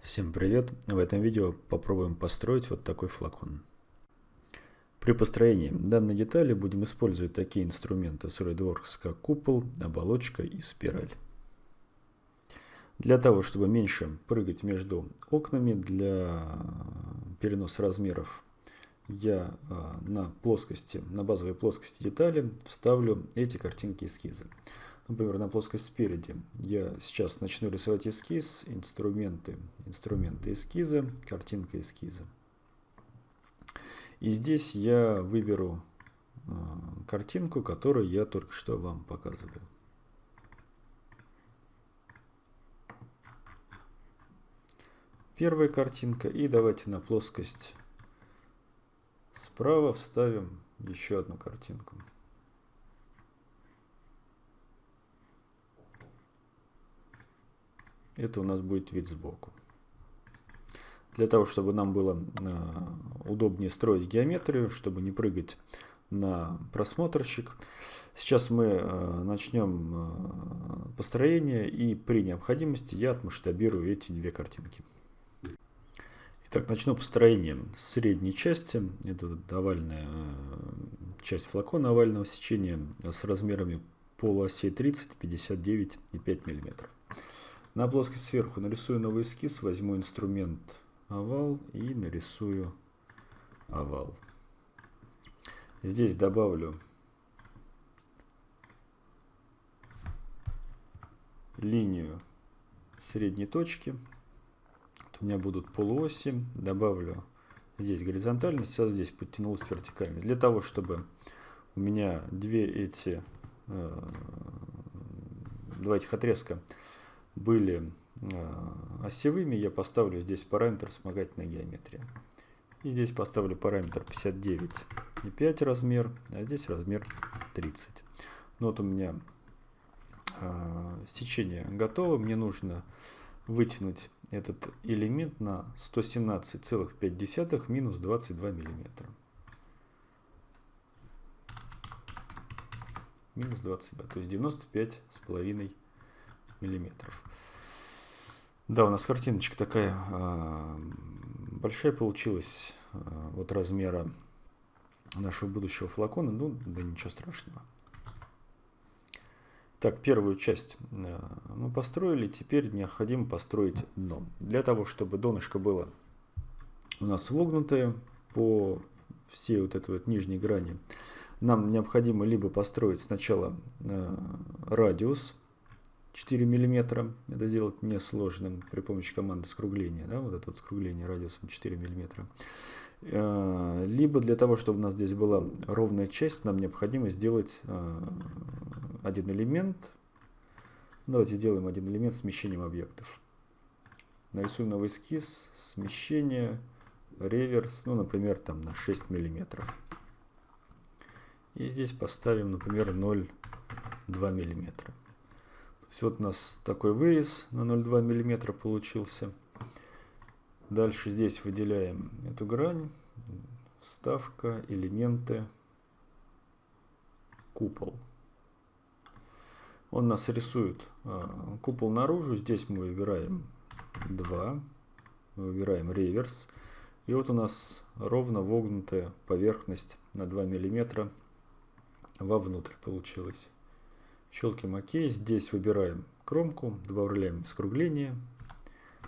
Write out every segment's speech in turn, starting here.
Всем привет! В этом видео попробуем построить вот такой флакон. При построении данной детали будем использовать такие инструменты SolidWorks, как купол, оболочка и спираль. Для того, чтобы меньше прыгать между окнами, для переноса размеров, я а, на плоскости, на базовой плоскости детали вставлю эти картинки эскиза. Например, на плоскость спереди я сейчас начну рисовать эскиз, инструменты, инструменты эскиза, картинка эскиза. И здесь я выберу э, картинку, которую я только что вам показывал. Первая картинка. И давайте на плоскость справа вставим еще одну картинку. Это у нас будет вид сбоку. Для того, чтобы нам было э, удобнее строить геометрию, чтобы не прыгать на просмотрщик. Сейчас мы э, начнем э, построение и при необходимости я отмасштабирую эти две картинки. Итак, начну построение средней части. Это овальная часть флакона овального сечения с размерами полуосей 30, 59 и 5 миллиметров. На плоскость сверху нарисую новый эскиз, возьму инструмент овал и нарисую овал. Здесь добавлю линию средней точки. У меня будут полуоси. Добавлю здесь горизонтальность, сейчас здесь подтянулась вертикальность. Для того, чтобы у меня две эти, э, два этих отрезка были э, осевыми, я поставлю здесь параметр вспомогательная геометрия. И здесь поставлю параметр 59,5 размер, а здесь размер 30. Ну вот у меня э, сечение готово. Мне нужно вытянуть этот элемент на 117,5 минус 22 миллиметра. Минус 22, то есть 95 с половиной миллиметров. Да, у нас картиночка такая э, большая получилась, э, вот размера нашего будущего флакона, ну, да ничего страшного. Так, первую часть э, мы построили, теперь необходимо построить дно. Для того, чтобы донышко было у нас вогнутое по всей вот этой вот нижней грани, нам необходимо либо построить сначала радиус 4 миллиметра. Это сделать несложным при помощи команды скругления. Да, вот это вот скругление радиусом 4 миллиметра. Э, либо для того, чтобы у нас здесь была ровная часть, нам необходимо сделать э, один элемент. Давайте сделаем один элемент смещением объектов. Нарисуем новый эскиз, смещение, реверс, ну, например, там на 6 миллиметров. И здесь поставим, например, 0,2 миллиметра вот у нас такой вырез на 0,2 мм получился. Дальше здесь выделяем эту грань, вставка, элементы, купол. Он нас рисует а, купол наружу. Здесь мы выбираем 2, выбираем реверс. И вот у нас ровно вогнутая поверхность на 2 мм вовнутрь получилась. Щелкаем ОК. Здесь выбираем кромку, добавляем скругление,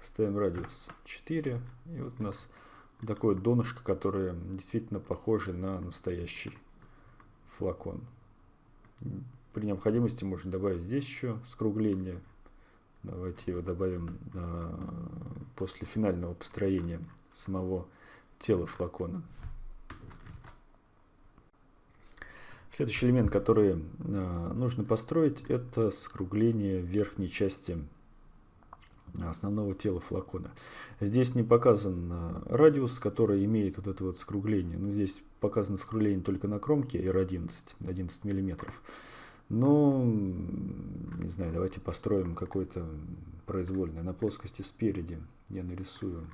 ставим радиус 4. И вот у нас такое донышко, которое действительно похоже на настоящий флакон. При необходимости можно добавить здесь еще скругление. Давайте его добавим а, после финального построения самого тела флакона. Следующий элемент, который э, нужно построить, это скругление верхней части основного тела флакона. Здесь не показан э, радиус, который имеет вот это вот скругление. Но здесь показано скругление только на кромке R11, 11 миллиметров. Но, не знаю, давайте построим какой-то произвольный. На плоскости спереди я нарисую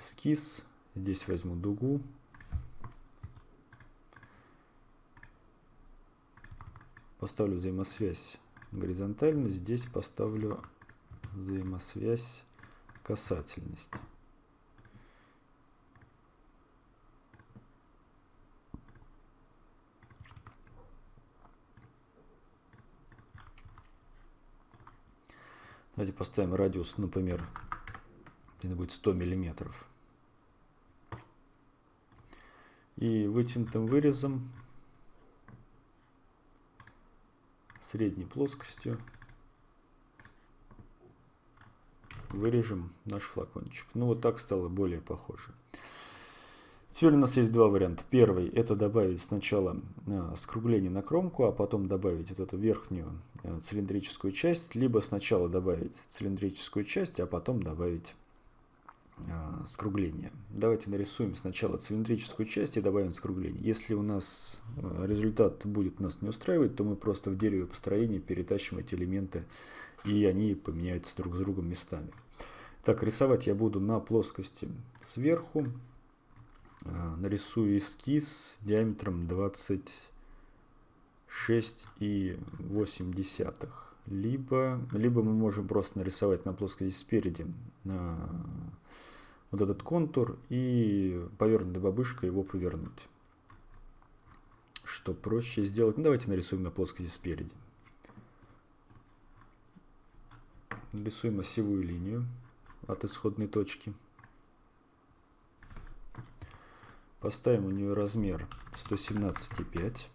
эскиз. Здесь возьму дугу поставлю взаимосвязь горизонтально, здесь поставлю взаимосвязь касательность. Давайте поставим радиус, например, это будет 100 миллиметров. И вытянутым вырезом средней плоскостью вырежем наш флакончик. Ну вот так стало более похоже. Теперь у нас есть два варианта. Первый это добавить сначала э, скругление на кромку, а потом добавить вот эту верхнюю э, цилиндрическую часть, либо сначала добавить цилиндрическую часть, а потом добавить скругление. Давайте нарисуем сначала цилиндрическую часть и добавим скругление. Если у нас результат будет нас не устраивать, то мы просто в дереве построения перетащим эти элементы и они поменяются друг с другом местами. Так, рисовать я буду на плоскости сверху. А, нарисую эскиз диаметром 26,8. Либо, либо мы можем просто нарисовать на плоскости спереди вот этот контур и повернутой бабышкой его повернуть. Что проще сделать? Ну, давайте нарисуем на плоскости спереди. Рисуем осевую линию от исходной точки. Поставим у нее размер 117,5.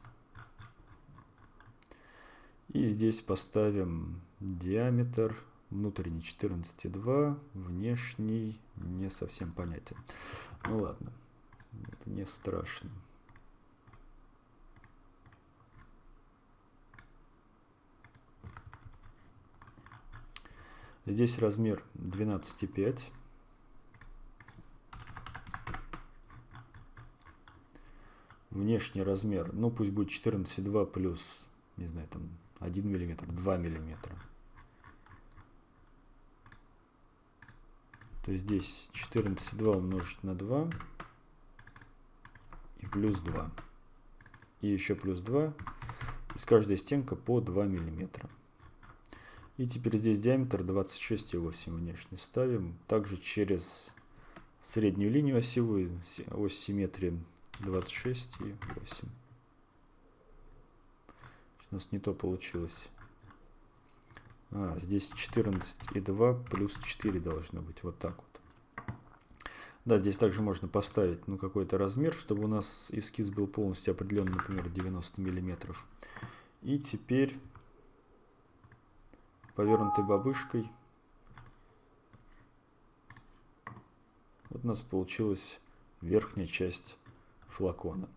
И здесь поставим диаметр внутренний 14,2, внешний не совсем понятен. Ну ладно, это не страшно. Здесь размер 12,5. Внешний размер, ну пусть будет 14,2 плюс, не знаю, там 1 миллиметр, 2 миллиметра. То здесь 14,2 умножить на 2 и плюс 2. И еще плюс 2. То есть каждая стенка по 2 миллиметра. И теперь здесь диаметр 26,8 внешне ставим. Также через среднюю линию осевую, ось симметрии 26,8. У нас не то получилось. А, здесь 14,2 плюс 4 должно быть. Вот так вот. Да, здесь также можно поставить ну, какой-то размер, чтобы у нас эскиз был полностью определен, например, 90 миллиметров. И теперь повернутой бабышкой. Вот у нас получилась верхняя часть флакона.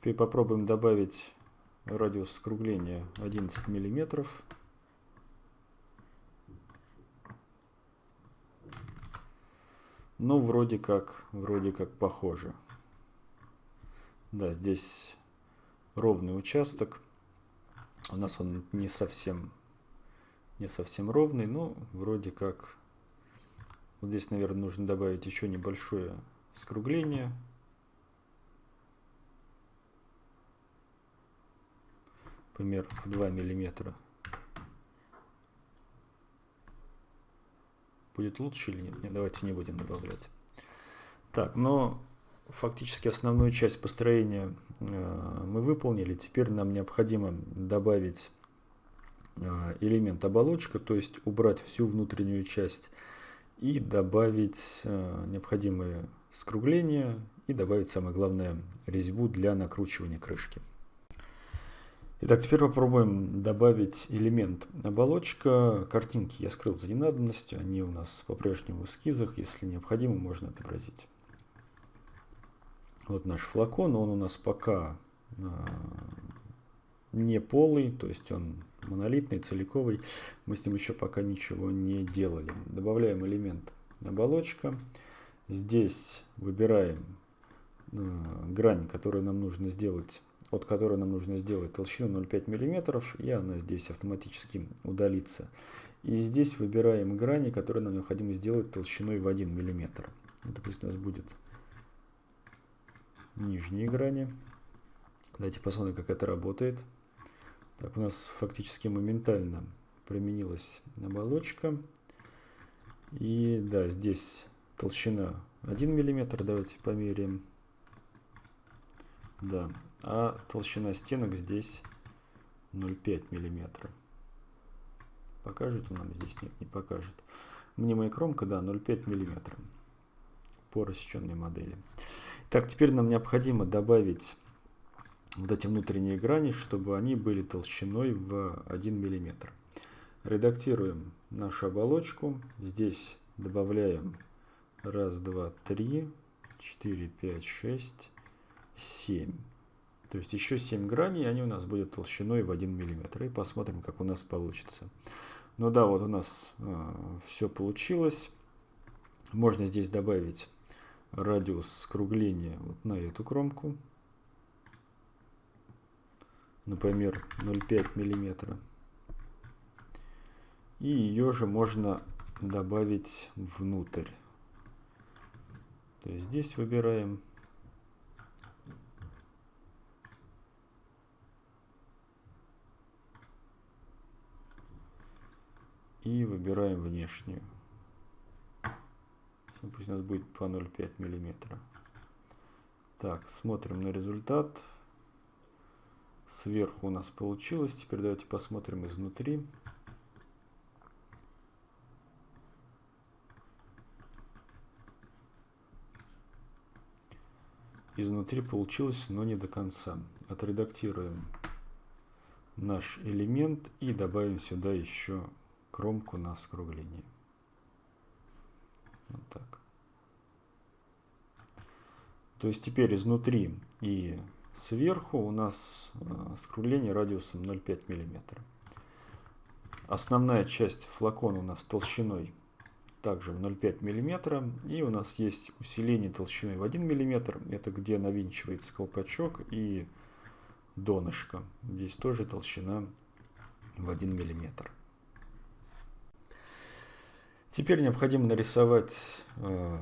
Теперь попробуем добавить радиус скругления 11 миллиметров. Ну, вроде как, вроде как похоже. Да, здесь ровный участок. У нас он не совсем не совсем ровный, но вроде как. Вот здесь, наверное, нужно добавить еще небольшое скругление. Например, в 2 миллиметра. Будет лучше или нет? нет? Давайте не будем добавлять. Так, но фактически основную часть построения э, мы выполнили. Теперь нам необходимо добавить Э, элемент оболочка, то есть убрать всю внутреннюю часть и добавить э, необходимые скругления и добавить, самое главное, резьбу для накручивания крышки. Итак, теперь попробуем добавить элемент оболочка. Картинки я скрыл за ненадобностью, они у нас по-прежнему в эскизах, если необходимо, можно отобразить. Вот наш флакон, он у нас пока э, не полый, то есть он монолитный, целиковый. Мы с ним еще пока ничего не делали. Добавляем элемент оболочка. Здесь выбираем э, грань, которую нам нужно сделать, от которой нам нужно сделать толщину 0,5 мм, и она здесь автоматически удалится. И здесь выбираем грани, которые нам необходимо сделать толщиной в 1 мм. Это пусть у нас будет нижние грани. Давайте посмотрим, как это работает. Так, у нас фактически моментально применилась оболочка. И да, здесь толщина 1 мм, давайте померяем. Да, а толщина стенок здесь 0,5 мм. Покажет нам здесь? Нет, не покажет. Мнимая кромка, да, 0,5 мм по рассеченной модели. Так, теперь нам необходимо добавить вот эти внутренние грани, чтобы они были толщиной в 1 мм. Редактируем нашу оболочку. Здесь добавляем 1, 2, 3, 4, 5, 6, 7. То есть еще 7 граней, они у нас будут толщиной в 1 мм. И посмотрим, как у нас получится. Ну да, вот у нас э, все получилось. Можно здесь добавить радиус скругления вот на эту кромку. Например, 0,5 миллиметра. И ее же можно добавить внутрь. То есть здесь выбираем и выбираем внешнюю. Пусть у нас будет по 0,5 миллиметра. Так, смотрим на результат. Сверху у нас получилось. Теперь давайте посмотрим изнутри. Изнутри получилось, но не до конца. Отредактируем наш элемент и добавим сюда еще кромку на скругление. Вот так. То есть теперь изнутри и сверху у нас э, скругление радиусом 0,5 мм. Основная часть флакона у нас толщиной также в 0,5 мм. И у нас есть усиление толщиной в 1 мм. Это где навинчивается колпачок и донышко. Здесь тоже толщина в 1 мм. Теперь необходимо нарисовать э,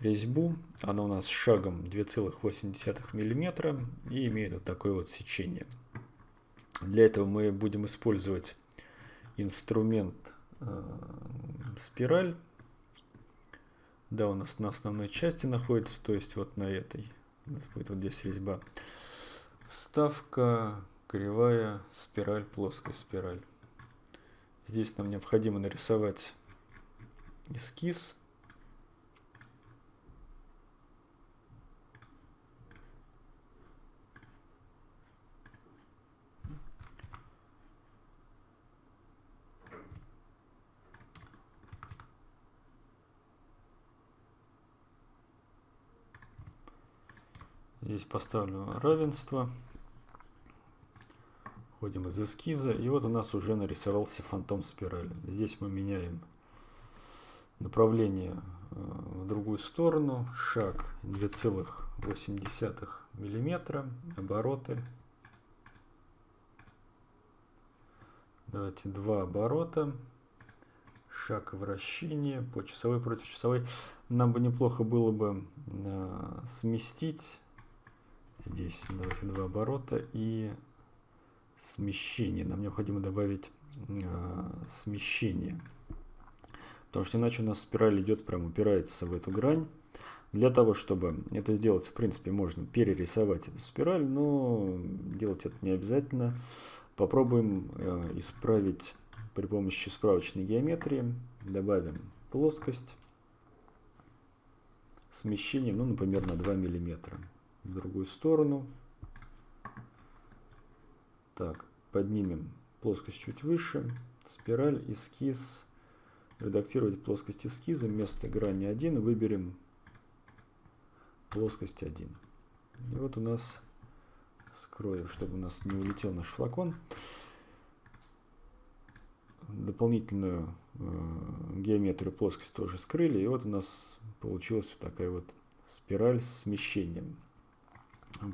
резьбу. Она у нас шагом 2,8 мм и имеет вот такое вот сечение. Для этого мы будем использовать инструмент э, спираль. Да, у нас на основной части находится, то есть вот на этой. У нас будет вот здесь резьба. Ставка, кривая, спираль, плоская спираль. Здесь нам необходимо нарисовать эскиз. Здесь поставлю равенство. Входим из эскиза. И вот у нас уже нарисовался фантом спирали. Здесь мы меняем направление э, в другую сторону. Шаг 2,8 миллиметра. Обороты. Давайте два оборота. Шаг вращения по часовой против часовой. Нам бы неплохо было бы э, сместить здесь давайте два оборота и смещение. Нам необходимо добавить э, смещение. Потому что иначе у нас спираль идет, прям упирается в эту грань. Для того, чтобы это сделать, в принципе, можно перерисовать эту спираль, но делать это не обязательно. Попробуем э, исправить при помощи справочной геометрии. Добавим плоскость смещением, ну, например, на 2 миллиметра в другую сторону. Так, поднимем плоскость чуть выше. Спираль, эскиз. Редактировать плоскость эскиза. Вместо грани 1 выберем плоскость 1. И вот у нас, скрою, чтобы у нас не улетел наш флакон, дополнительную э, геометрию плоскости тоже скрыли. И вот у нас получилась вот такая вот спираль с смещением.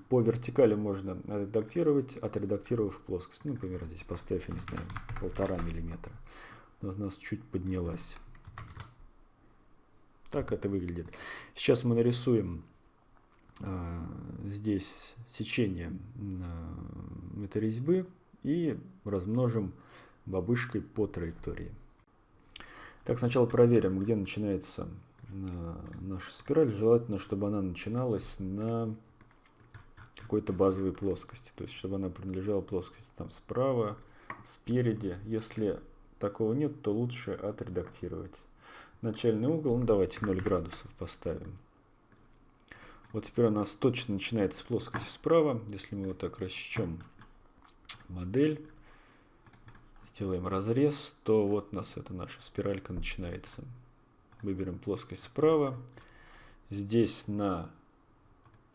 По вертикали можно редактировать, отредактировав плоскость. Ну, например, здесь поставь, я не знаю, полтора миллиметра. У нас чуть поднялась. Так это выглядит. Сейчас мы нарисуем э, здесь сечение э, этой резьбы и размножим бабышкой по траектории. Так, сначала проверим, где начинается э, наша спираль. Желательно, чтобы она начиналась на какой-то базовой плоскости. То есть, чтобы она принадлежала плоскости там справа, спереди. Если такого нет, то лучше отредактировать. Начальный угол, ну давайте 0 градусов поставим. Вот теперь у нас точно начинается с плоскости справа. Если мы вот так рассечем модель, сделаем разрез, то вот у нас эта наша спиралька начинается. Выберем плоскость справа. Здесь на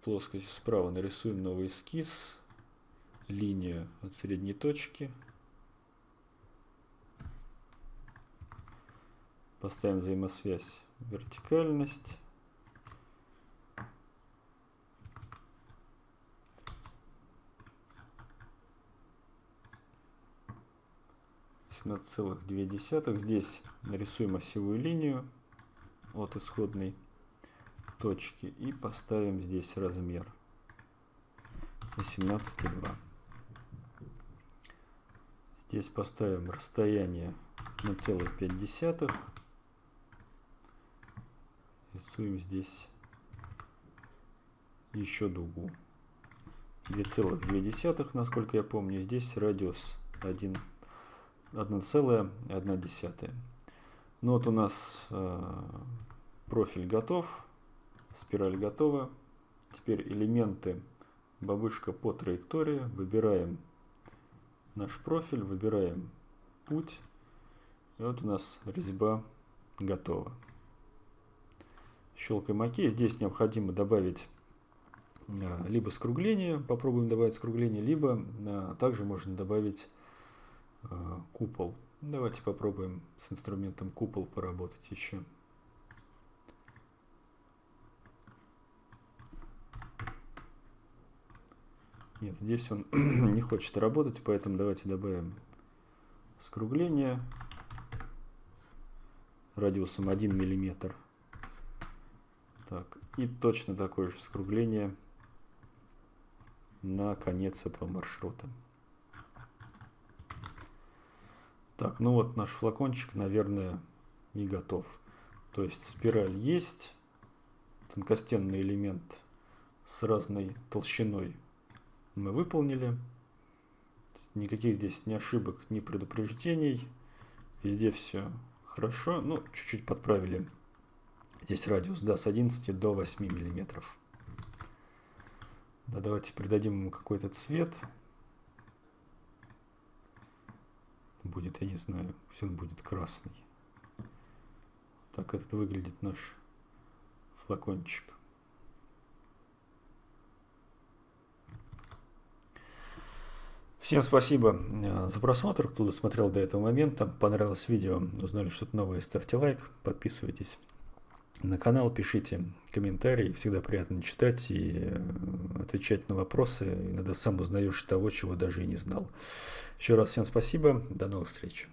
плоскости справа нарисуем новый эскиз, линию от средней точки. Поставим взаимосвязь вертикальность. 18,2. Здесь нарисуем осевую линию от исходной точки и поставим здесь размер 18,2. Здесь поставим расстояние 1,5. Рисуем здесь еще дугу. 2,2, насколько я помню. Здесь радиус 1 1,1. Ну вот у нас э, профиль готов, спираль готова. Теперь элементы бабушка по траектории. Выбираем наш профиль, выбираем путь. И вот у нас резьба готова. Щелкаем ОК. Здесь необходимо добавить э, либо скругление, попробуем добавить скругление, либо э, также можно добавить Э, купол. Давайте попробуем с инструментом купол поработать еще. Нет, здесь он не хочет работать, поэтому давайте добавим скругление радиусом 1 миллиметр. Так, и точно такое же скругление на конец этого маршрута. Так, ну вот наш флакончик, наверное, и готов. То есть спираль есть, тонкостенный элемент с разной толщиной мы выполнили. Никаких здесь ни ошибок, ни предупреждений. Везде все хорошо. Ну, чуть-чуть подправили здесь радиус, да, с 11 до 8 миллиметров. Да, давайте придадим ему какой-то цвет. будет, я не знаю, все будет красный. Так это выглядит наш флакончик. Всем спасибо э, за просмотр, кто досмотрел до этого момента. Понравилось видео, узнали что-то новое, ставьте лайк, подписывайтесь на канал, пишите комментарии. Всегда приятно читать и э, отвечать на вопросы. Иногда сам узнаешь того, чего даже и не знал. Еще раз всем спасибо. До новых встреч.